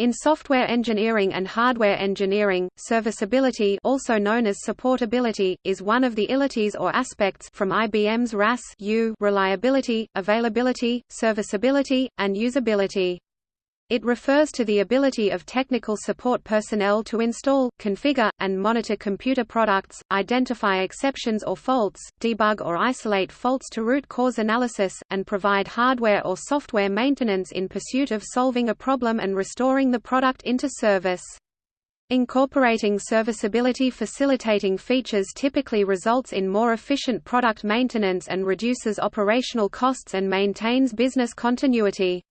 In software engineering and hardware engineering, serviceability also known as supportability, is one of the ilities or aspects from IBM's RAS reliability, availability, serviceability, and usability. It refers to the ability of technical support personnel to install, configure, and monitor computer products, identify exceptions or faults, debug or isolate faults to root cause analysis, and provide hardware or software maintenance in pursuit of solving a problem and restoring the product into service. Incorporating serviceability facilitating features typically results in more efficient product maintenance and reduces operational costs and maintains business continuity.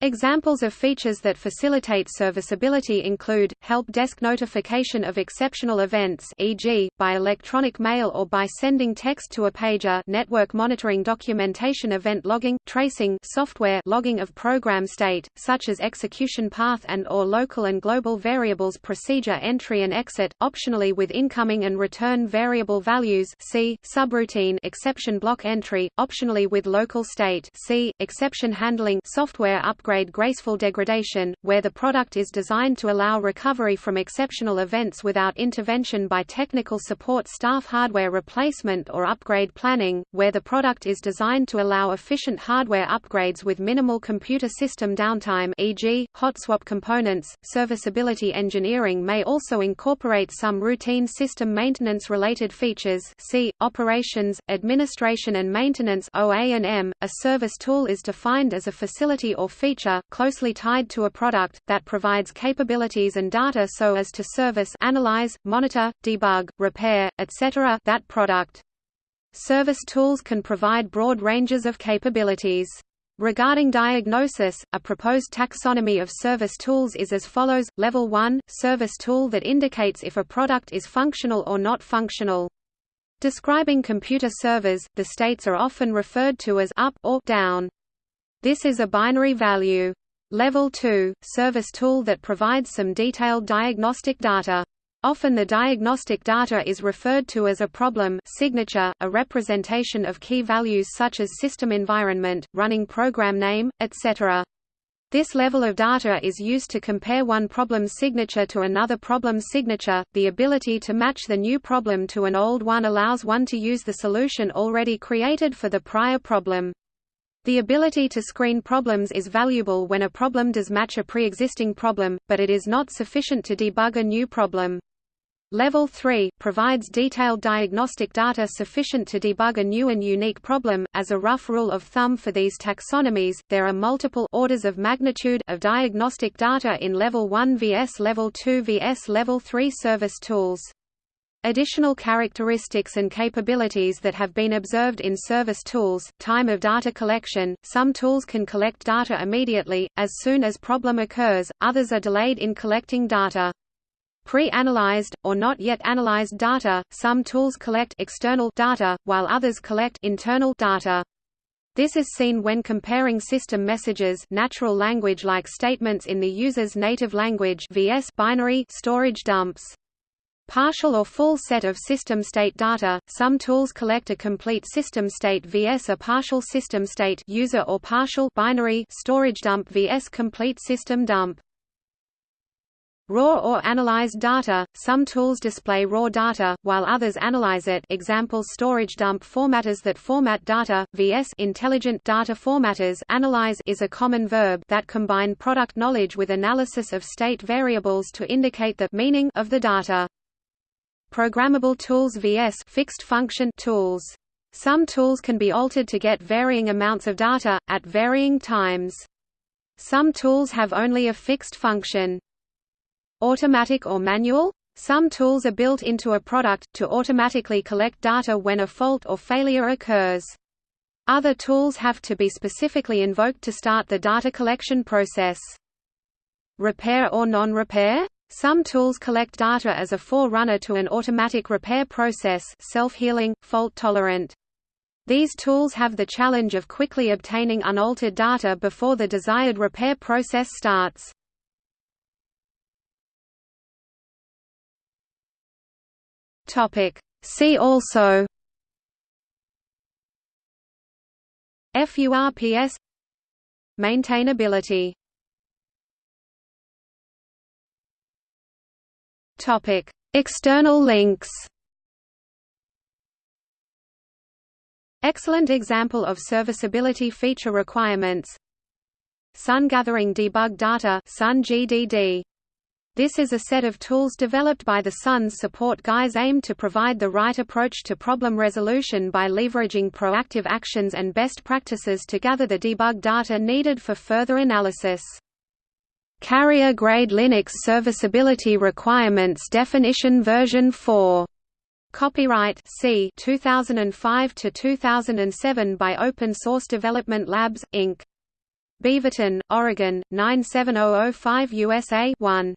Examples of features that facilitate serviceability include, help desk notification of exceptional events e.g., by electronic mail or by sending text to a pager network monitoring documentation event logging, tracing software logging of program state, such as execution path and or local and global variables procedure entry and exit, optionally with incoming and return variable values see, subroutine exception block entry, optionally with local state see, exception handling software upgrade upgrade graceful degradation, where the product is designed to allow recovery from exceptional events without intervention by technical support staff hardware replacement or upgrade planning, where the product is designed to allow efficient hardware upgrades with minimal computer system downtime e.g., hot swap components. Serviceability engineering may also incorporate some routine system maintenance related features see, operations, administration and maintenance. A service tool is defined as a facility or feature closely tied to a product, that provides capabilities and data so as to service analyze, monitor, debug, repair, etc. that product. Service tools can provide broad ranges of capabilities. Regarding diagnosis, a proposed taxonomy of service tools is as follows: Level 1, service tool that indicates if a product is functional or not functional. Describing computer servers, the states are often referred to as up or down. This is a binary value. Level 2, service tool that provides some detailed diagnostic data. Often the diagnostic data is referred to as a problem signature, a representation of key values such as system environment, running program name, etc. This level of data is used to compare one problem signature to another problem signature. The ability to match the new problem to an old one allows one to use the solution already created for the prior problem. The ability to screen problems is valuable when a problem does match a pre-existing problem, but it is not sufficient to debug a new problem. Level 3 provides detailed diagnostic data sufficient to debug a new and unique problem. As a rough rule of thumb for these taxonomies, there are multiple orders of magnitude of diagnostic data in level 1 vs level 2 vs level 3 service tools. Additional characteristics and capabilities that have been observed in service tools, time of data collection, some tools can collect data immediately, as soon as problem occurs, others are delayed in collecting data. Pre-analyzed, or not yet analyzed data, some tools collect external data, while others collect internal data. This is seen when comparing system messages natural language-like statements in the user's native language vs binary storage dumps. Partial or full set of system state data. Some tools collect a complete system state vs a partial system state user or partial binary storage dump vs complete system dump. Raw or analyzed data. Some tools display raw data, while others analyze it. Examples: storage dump formatters that format data vs intelligent data formatters. Analyze is a common verb that combine product knowledge with analysis of state variables to indicate the meaning of the data. Programmable tools vs fixed function tools. Some tools can be altered to get varying amounts of data, at varying times. Some tools have only a fixed function. Automatic or manual? Some tools are built into a product, to automatically collect data when a fault or failure occurs. Other tools have to be specifically invoked to start the data collection process. Repair or non-repair? Some tools collect data as a forerunner to an automatic repair process self-healing, fault-tolerant. These tools have the challenge of quickly obtaining unaltered data before the desired repair process starts. See also FURPS Maintainability Topic: External links. Excellent example of serviceability feature requirements. Sun gathering debug data Sun GDD. This is a set of tools developed by the Sun's support guys aimed to provide the right approach to problem resolution by leveraging proactive actions and best practices to gather the debug data needed for further analysis. Carrier-grade Linux serviceability requirements definition version 4. Copyright C 2005 to 2007 by Open Source Development Labs Inc. Beaverton, Oregon 97005 USA 1